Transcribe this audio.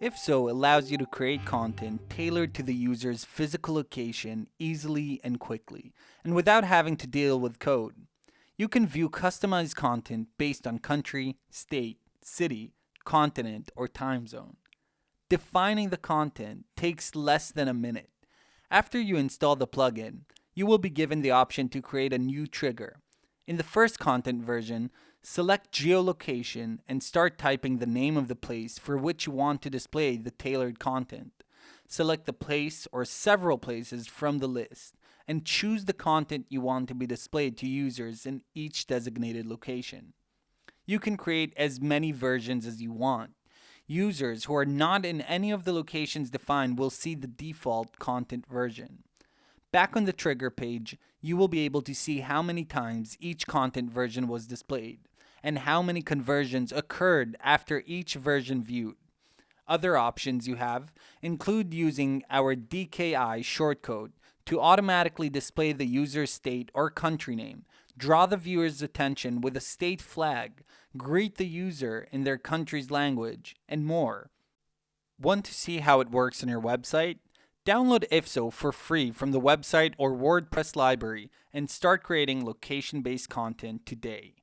If-So allows you to create content tailored to the user's physical location easily and quickly, and without having to deal with code. You can view customized content based on country, state, city, continent, or time zone. Defining the content takes less than a minute. After you install the plugin, you will be given the option to create a new trigger. In the first content version, select geolocation and start typing the name of the place for which you want to display the tailored content. Select the place or several places from the list and choose the content you want to be displayed to users in each designated location. You can create as many versions as you want. Users who are not in any of the locations defined will see the default content version. Back on the trigger page, you will be able to see how many times each content version was displayed and how many conversions occurred after each version viewed. Other options you have include using our DKI shortcode to automatically display the user's state or country name, draw the viewer's attention with a state flag, greet the user in their country's language, and more. Want to see how it works on your website? Download If-So for free from the website or WordPress library and start creating location based content today.